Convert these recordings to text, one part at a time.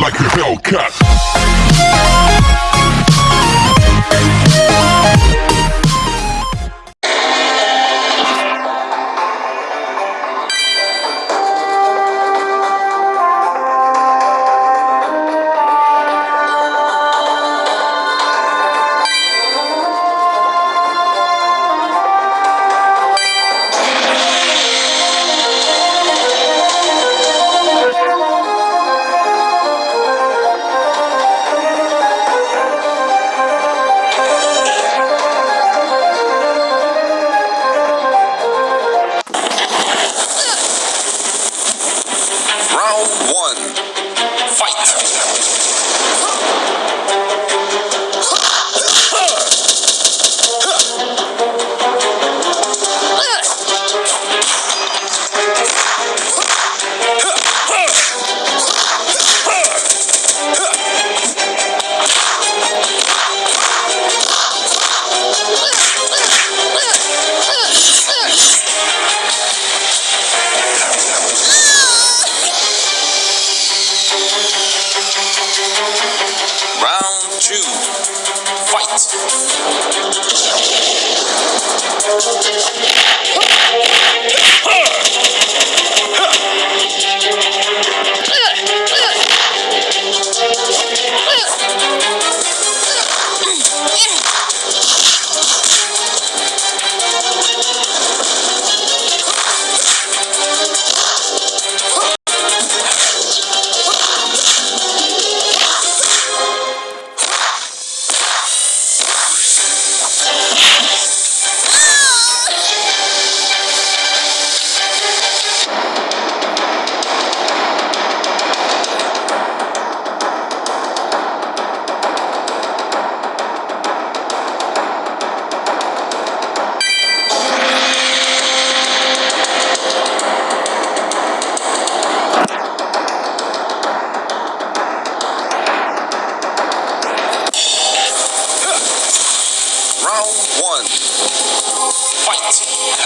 like a Hellcat. Two. Fight.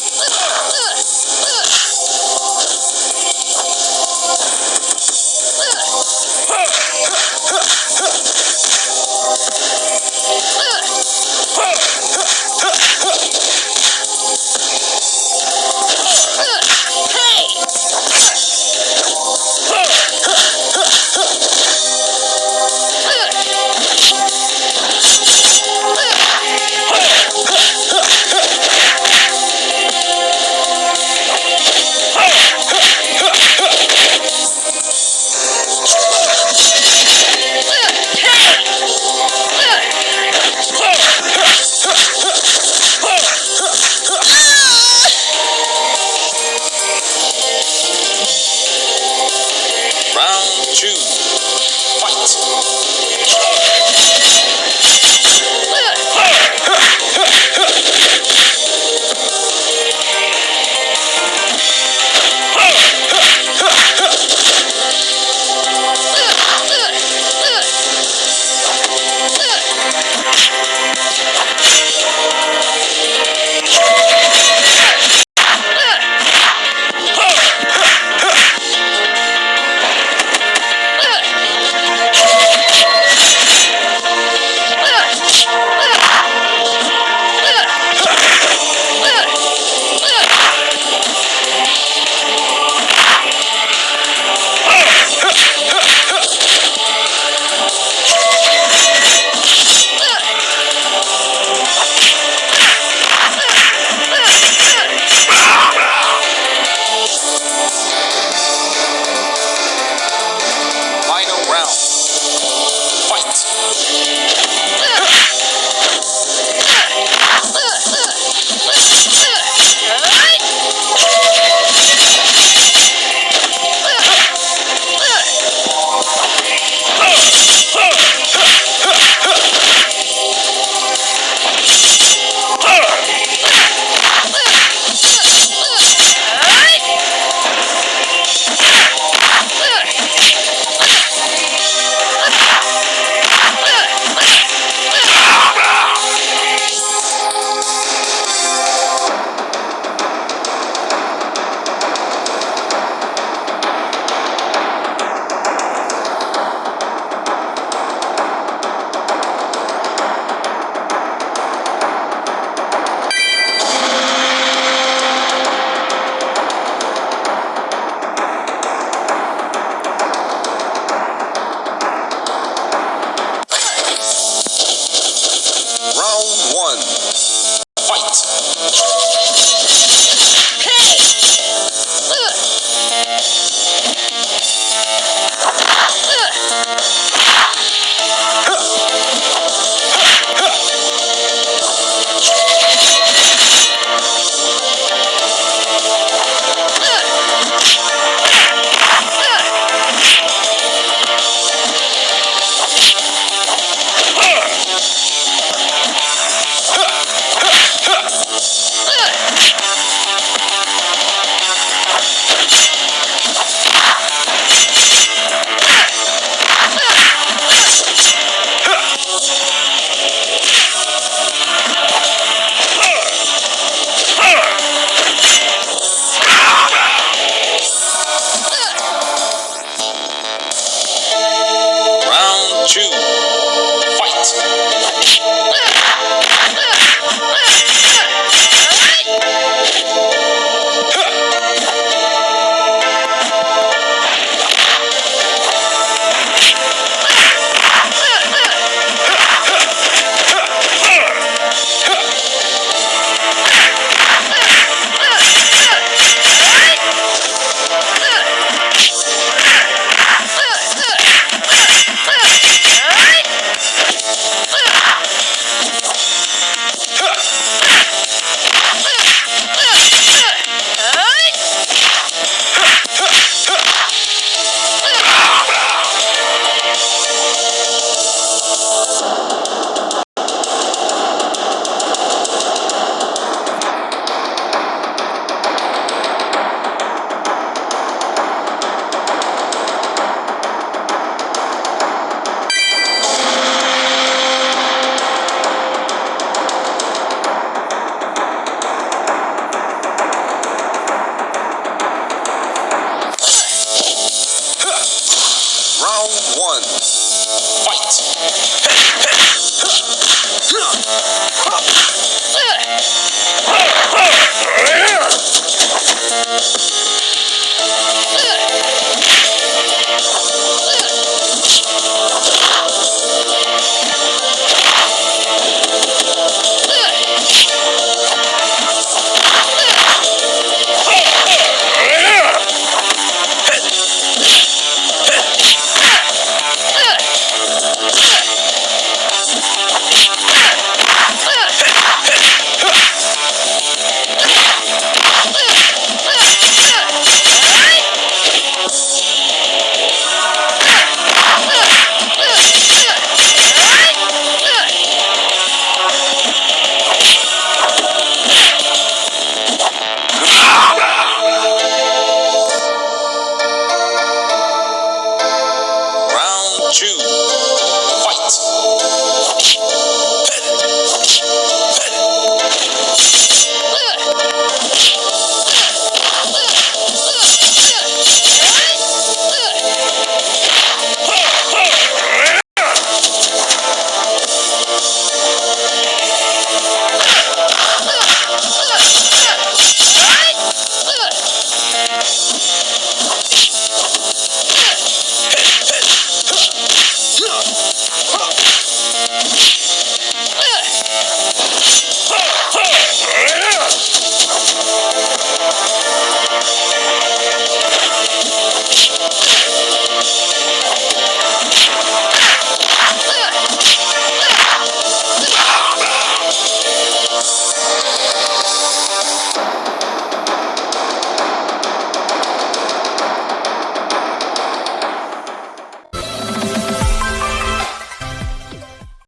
Let's go! Round